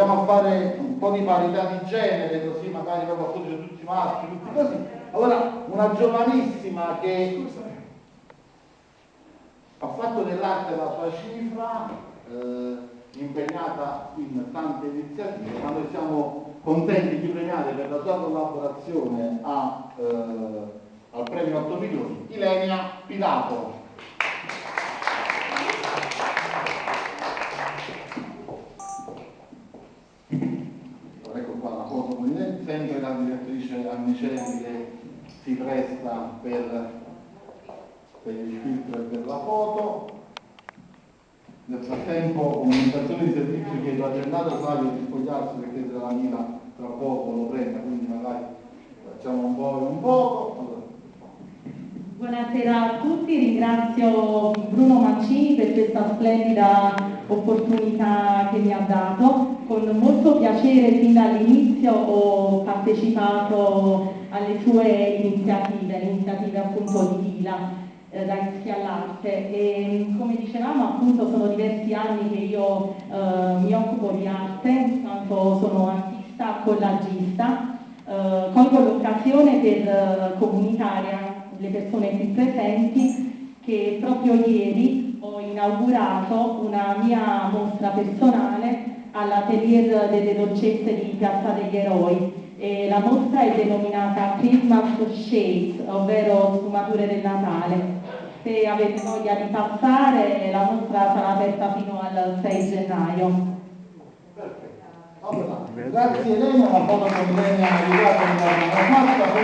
proviamo a fare un po' di parità di genere, così magari proprio appunto c'è tutti maschi, tutti così. Allora, una giovanissima che ha fatto dell'arte la sua cifra, eh, impegnata in tante iniziative, ma noi siamo contenti di premiare per la sua collaborazione a, eh, al premio 8 milioni, Ilenia Pilato. ecco qua la foto con lei, sempre la direttrice Annicelli che si presta per, per il filtro e per la foto. Nel frattempo comunicazione di servizio chiedo a Gennaro Flavio di spogliarsi perché se la Mila tra poco lo prenda, quindi magari facciamo un po' e un poco. Allora. Buonasera a tutti, ringrazio Bruno Mancini per questa splendida opportunità che mi ha dato. Con molto piacere fin dall'inizio ho partecipato alle sue iniziative, iniziative appunto di Vila eh, da Rischi all'Arte e come dicevamo appunto sono diversi anni che io eh, mi occupo di arte, in quanto sono artista collagista. Eh, colgo l'occasione per eh, comunicare le persone qui presenti che proprio ieri ho inaugurato una mia mostra personale all'atelier delle dolcezze di Piazza degli Eroi. E la mostra è denominata Christmas Shades, ovvero sfumature del Natale. Se avete voglia di passare, la mostra sarà aperta fino al 6 gennaio. Perfetto. Allora, grazie Elena, una foto con Elena arrivata nella nostra